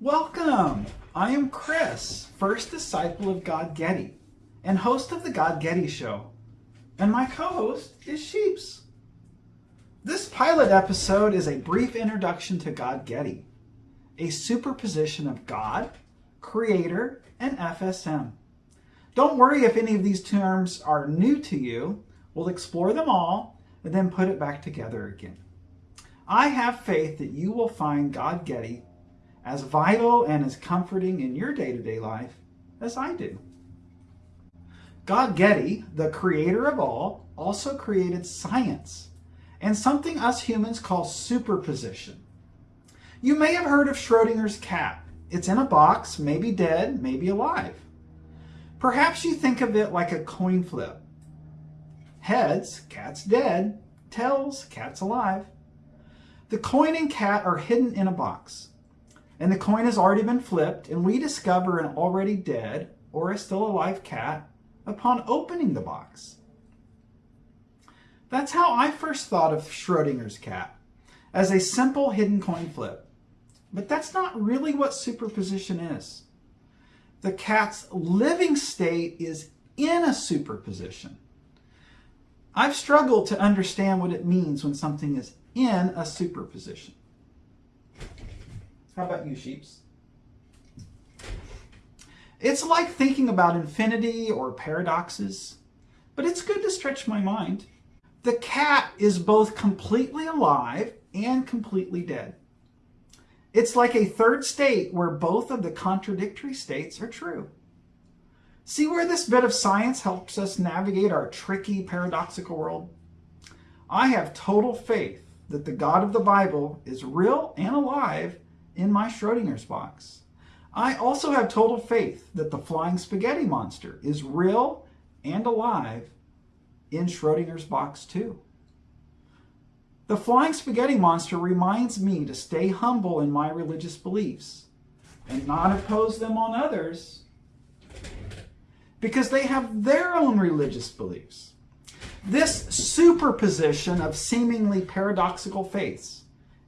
Welcome! I am Chris, first disciple of God Getty, and host of the God Getty Show. And my co-host is Sheeps. This pilot episode is a brief introduction to God Getty, a superposition of God, Creator, and FSM. Don't worry if any of these terms are new to you. We'll explore them all and then put it back together again. I have faith that you will find God Getty as vital and as comforting in your day-to-day life as I do. God Getty, the creator of all, also created science and something us humans call superposition. You may have heard of Schrodinger's cat. It's in a box, maybe dead, maybe alive. Perhaps you think of it like a coin flip. Heads, cat's dead. Tails, cat's alive. The coin and cat are hidden in a box and the coin has already been flipped, and we discover an already dead or a still alive cat upon opening the box. That's how I first thought of Schrodinger's cat, as a simple hidden coin flip. But that's not really what superposition is. The cat's living state is in a superposition. I've struggled to understand what it means when something is in a superposition. How about you, sheeps? It's like thinking about infinity or paradoxes, but it's good to stretch my mind. The cat is both completely alive and completely dead. It's like a third state where both of the contradictory states are true. See where this bit of science helps us navigate our tricky, paradoxical world? I have total faith that the God of the Bible is real and alive in my Schrodinger's box. I also have total faith that the flying spaghetti monster is real and alive in Schrodinger's box too. The flying spaghetti monster reminds me to stay humble in my religious beliefs and not impose them on others because they have their own religious beliefs. This superposition of seemingly paradoxical faiths,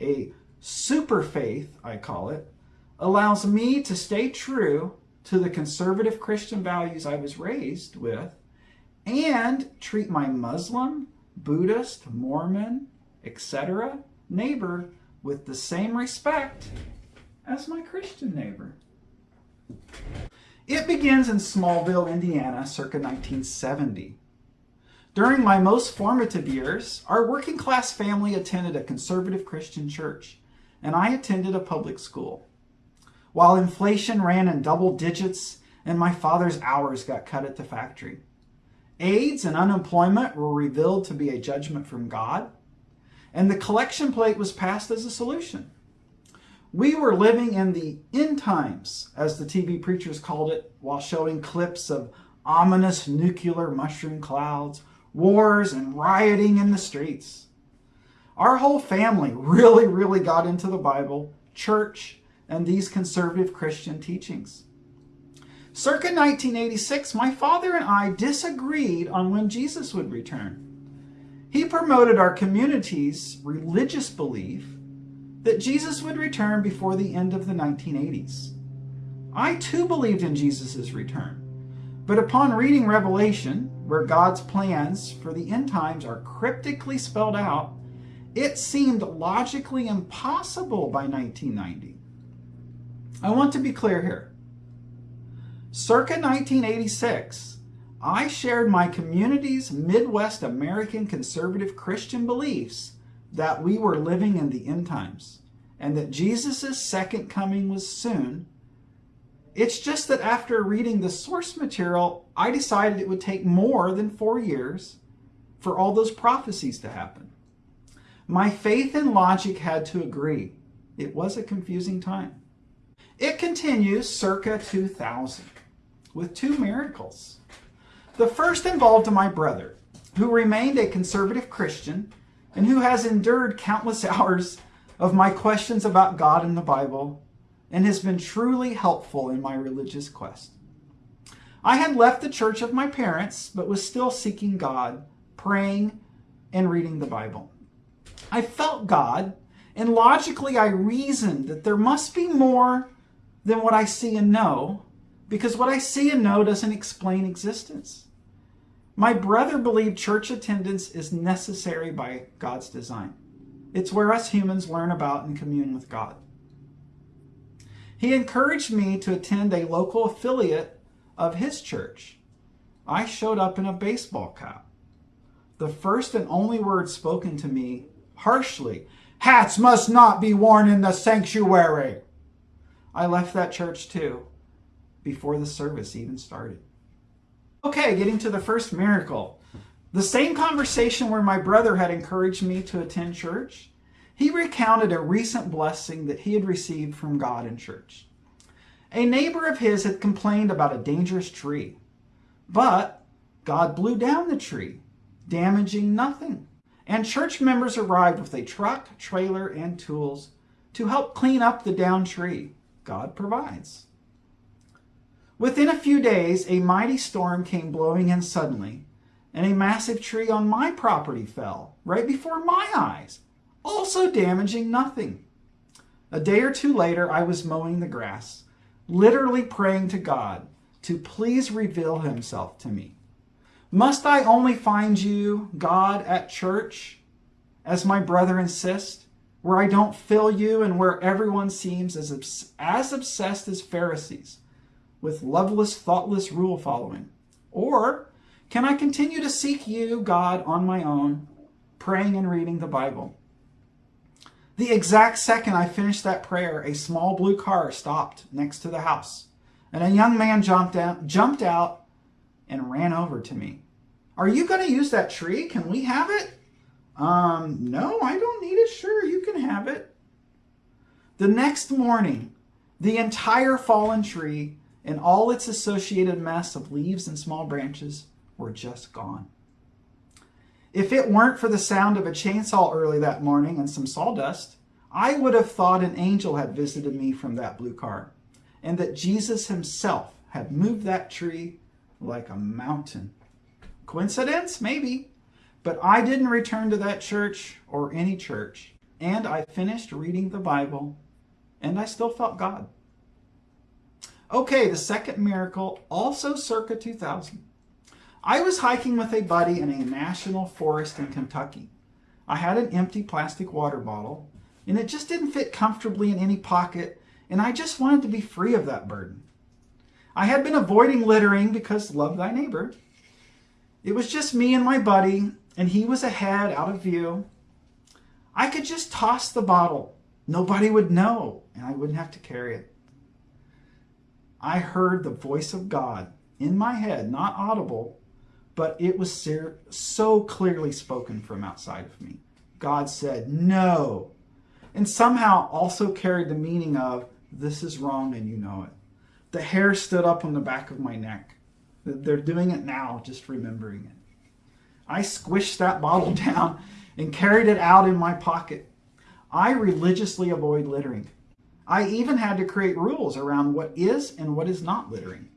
a super faith, I call it, allows me to stay true to the conservative Christian values I was raised with and treat my Muslim, Buddhist, Mormon, etc. neighbor with the same respect as my Christian neighbor. It begins in Smallville, Indiana, circa 1970. During my most formative years, our working class family attended a conservative Christian church and I attended a public school. While inflation ran in double digits and my father's hours got cut at the factory. AIDS and unemployment were revealed to be a judgment from God, and the collection plate was passed as a solution. We were living in the end times, as the TV preachers called it, while showing clips of ominous nuclear mushroom clouds, wars, and rioting in the streets. Our whole family really, really got into the Bible, church, and these conservative Christian teachings. Circa 1986, my father and I disagreed on when Jesus would return. He promoted our community's religious belief that Jesus would return before the end of the 1980s. I too believed in Jesus' return, but upon reading Revelation, where God's plans for the end times are cryptically spelled out, it seemed logically impossible by 1990. I want to be clear here. Circa 1986, I shared my community's Midwest American conservative Christian beliefs that we were living in the end times and that Jesus' second coming was soon. It's just that after reading the source material, I decided it would take more than four years for all those prophecies to happen. My faith and logic had to agree. It was a confusing time. It continues circa 2000 with two miracles. The first involved my brother, who remained a conservative Christian and who has endured countless hours of my questions about God and the Bible and has been truly helpful in my religious quest. I had left the church of my parents, but was still seeking God, praying, and reading the Bible. I felt God, and logically I reasoned that there must be more than what I see and know, because what I see and know doesn't explain existence. My brother believed church attendance is necessary by God's design. It's where us humans learn about and commune with God. He encouraged me to attend a local affiliate of his church. I showed up in a baseball cap. The first and only word spoken to me harshly hats must not be worn in the sanctuary. I left that church too before the service even started. Okay, getting to the first miracle. The same conversation where my brother had encouraged me to attend church he recounted a recent blessing that he had received from God in church. A neighbor of his had complained about a dangerous tree, but God blew down the tree, damaging nothing. And church members arrived with a truck, trailer, and tools to help clean up the downed tree. God provides. Within a few days, a mighty storm came blowing in suddenly, and a massive tree on my property fell right before my eyes also damaging nothing. A day or two later, I was mowing the grass, literally praying to God to please reveal himself to me. Must I only find you, God, at church, as my brother insists, where I don't fill you and where everyone seems as, as obsessed as Pharisees with loveless, thoughtless rule following? Or can I continue to seek you, God, on my own, praying and reading the Bible? The exact second I finished that prayer, a small blue car stopped next to the house, and a young man jumped out, jumped out and ran over to me. Are you going to use that tree? Can we have it? Um, no, I don't need it. Sure, you can have it. The next morning, the entire fallen tree and all its associated mess of leaves and small branches were just gone. If it weren't for the sound of a chainsaw early that morning and some sawdust, I would have thought an angel had visited me from that blue car and that Jesus himself had moved that tree like a mountain. Coincidence? Maybe. But I didn't return to that church or any church. And I finished reading the Bible and I still felt God. Okay, the second miracle, also circa 2000. I was hiking with a buddy in a national forest in Kentucky. I had an empty plastic water bottle, and it just didn't fit comfortably in any pocket, and I just wanted to be free of that burden. I had been avoiding littering because love thy neighbor. It was just me and my buddy, and he was ahead, out of view. I could just toss the bottle. Nobody would know, and I wouldn't have to carry it. I heard the voice of God in my head, not audible, but it was so clearly spoken from outside of me. God said, no. And somehow also carried the meaning of, this is wrong and you know it. The hair stood up on the back of my neck. They're doing it now, just remembering it. I squished that bottle down and carried it out in my pocket. I religiously avoid littering. I even had to create rules around what is and what is not littering.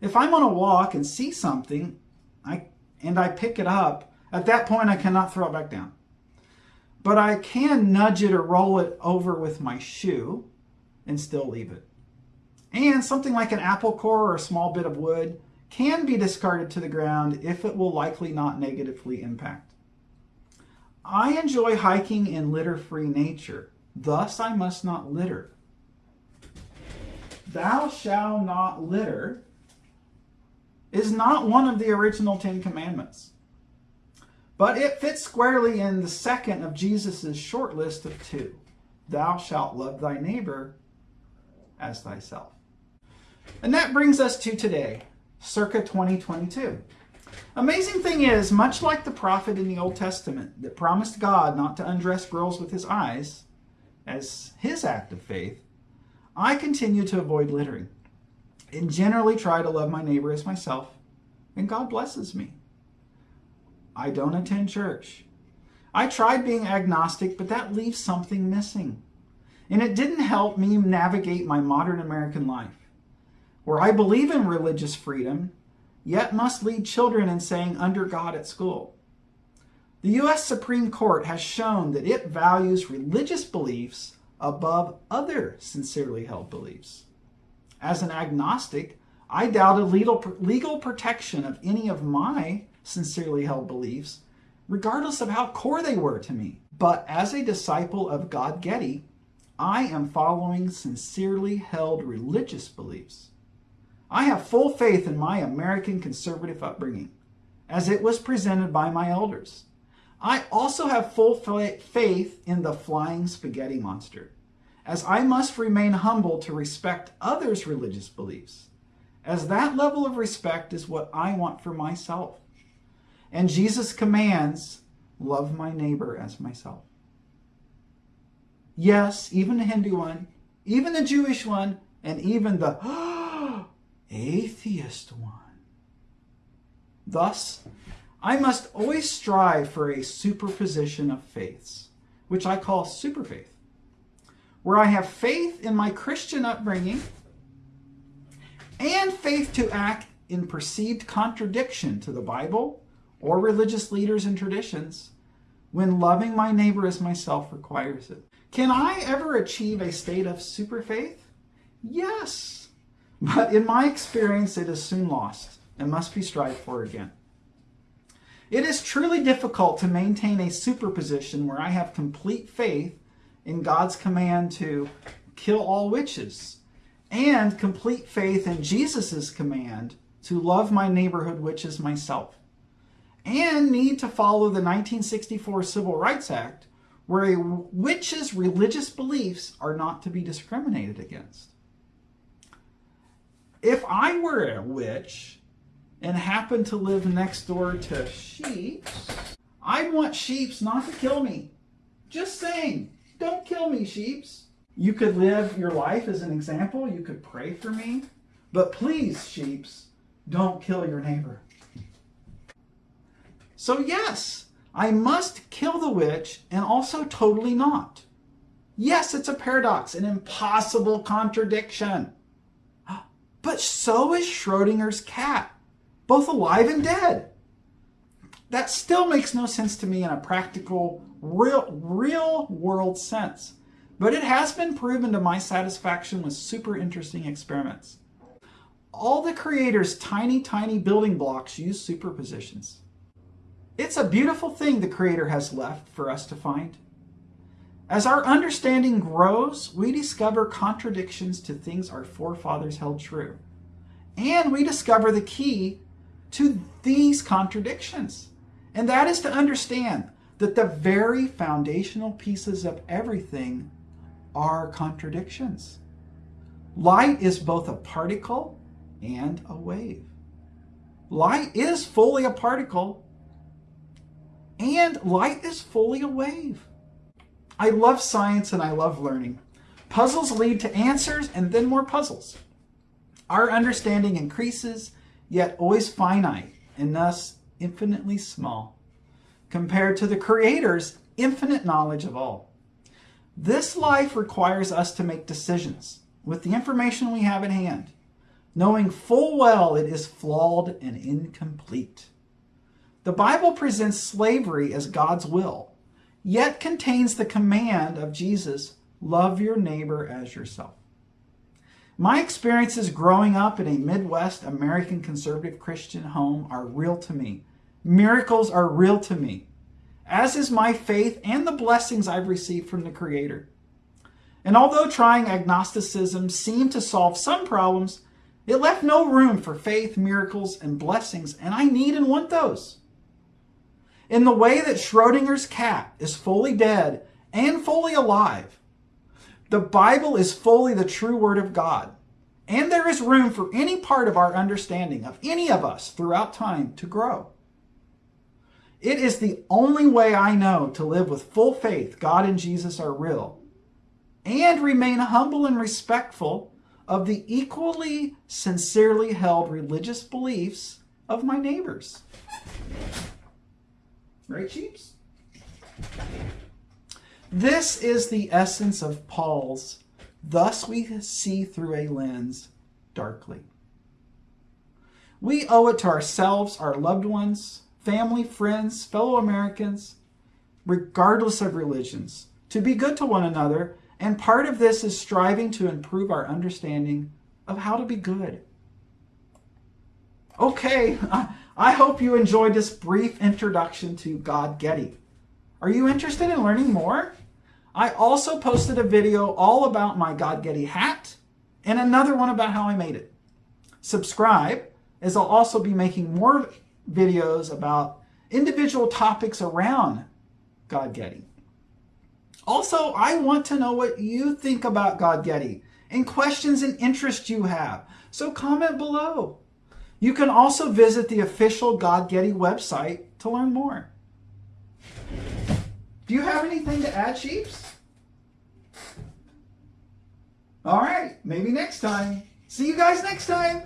If I'm on a walk and see something, I, and I pick it up, at that point I cannot throw it back down. But I can nudge it or roll it over with my shoe and still leave it. And something like an apple core or a small bit of wood can be discarded to the ground if it will likely not negatively impact. I enjoy hiking in litter-free nature, thus I must not litter. Thou shalt not litter is not one of the original Ten Commandments. But it fits squarely in the second of Jesus' short list of two. Thou shalt love thy neighbor as thyself. And that brings us to today, circa 2022. Amazing thing is, much like the prophet in the Old Testament that promised God not to undress girls with his eyes as his act of faith, I continue to avoid littering and generally try to love my neighbor as myself, and God blesses me. I don't attend church. I tried being agnostic, but that leaves something missing. And it didn't help me navigate my modern American life, where I believe in religious freedom, yet must lead children in saying under God at school. The U.S. Supreme Court has shown that it values religious beliefs above other sincerely held beliefs. As an agnostic, I doubted legal, legal protection of any of my sincerely held beliefs, regardless of how core they were to me. But as a disciple of God Getty, I am following sincerely held religious beliefs. I have full faith in my American conservative upbringing, as it was presented by my elders. I also have full faith in the flying spaghetti monster, as I must remain humble to respect others' religious beliefs, as that level of respect is what I want for myself. And Jesus commands, love my neighbor as myself. Yes, even the Hindu one, even the Jewish one, and even the oh, atheist one. Thus, I must always strive for a superposition of faiths, which I call superfaith, where I have faith in my Christian upbringing and faith to act in perceived contradiction to the Bible or religious leaders and traditions when loving my neighbor as myself requires it. Can I ever achieve a state of superfaith? Yes, but in my experience, it is soon lost and must be strived for again. It is truly difficult to maintain a superposition where I have complete faith in God's command to kill all witches and complete faith in Jesus' command to love my neighborhood witches myself and need to follow the 1964 Civil Rights Act where a witch's religious beliefs are not to be discriminated against. If I were a witch and happen to live next door to sheep, I'd want sheeps not to kill me. Just saying, don't kill me, sheeps. You could live your life as an example. You could pray for me. But please, sheeps, don't kill your neighbor. So yes, I must kill the witch and also totally not. Yes, it's a paradox, an impossible contradiction. But so is Schrodinger's cat both alive and dead. That still makes no sense to me in a practical, real, real world sense. But it has been proven to my satisfaction with super interesting experiments. All the creator's tiny, tiny building blocks use superpositions. It's a beautiful thing the creator has left for us to find. As our understanding grows, we discover contradictions to things our forefathers held true. And we discover the key to these contradictions. And that is to understand that the very foundational pieces of everything are contradictions. Light is both a particle and a wave. Light is fully a particle and light is fully a wave. I love science and I love learning. Puzzles lead to answers and then more puzzles. Our understanding increases yet always finite and thus infinitely small, compared to the Creator's infinite knowledge of all. This life requires us to make decisions with the information we have at hand, knowing full well it is flawed and incomplete. The Bible presents slavery as God's will, yet contains the command of Jesus, love your neighbor as yourself. My experiences growing up in a Midwest American conservative Christian home are real to me. Miracles are real to me, as is my faith and the blessings I've received from the Creator. And although trying agnosticism seemed to solve some problems, it left no room for faith, miracles, and blessings, and I need and want those. In the way that Schrodinger's cat is fully dead and fully alive, the Bible is fully the true Word of God, and there is room for any part of our understanding of any of us throughout time to grow. It is the only way I know to live with full faith God and Jesus are real, and remain humble and respectful of the equally sincerely held religious beliefs of my neighbors. Right, Sheeps? This is the essence of Paul's, thus we see through a lens darkly. We owe it to ourselves, our loved ones, family, friends, fellow Americans, regardless of religions, to be good to one another, and part of this is striving to improve our understanding of how to be good. Okay, I hope you enjoyed this brief introduction to God Getty. Are you interested in learning more? I also posted a video all about my God Getty hat and another one about how I made it. Subscribe, as I'll also be making more videos about individual topics around God Getty. Also, I want to know what you think about God Getty and questions and interests you have. So comment below. You can also visit the official God Getty website to learn more. Do you have anything to add, Sheeps? All right, maybe next time. See you guys next time.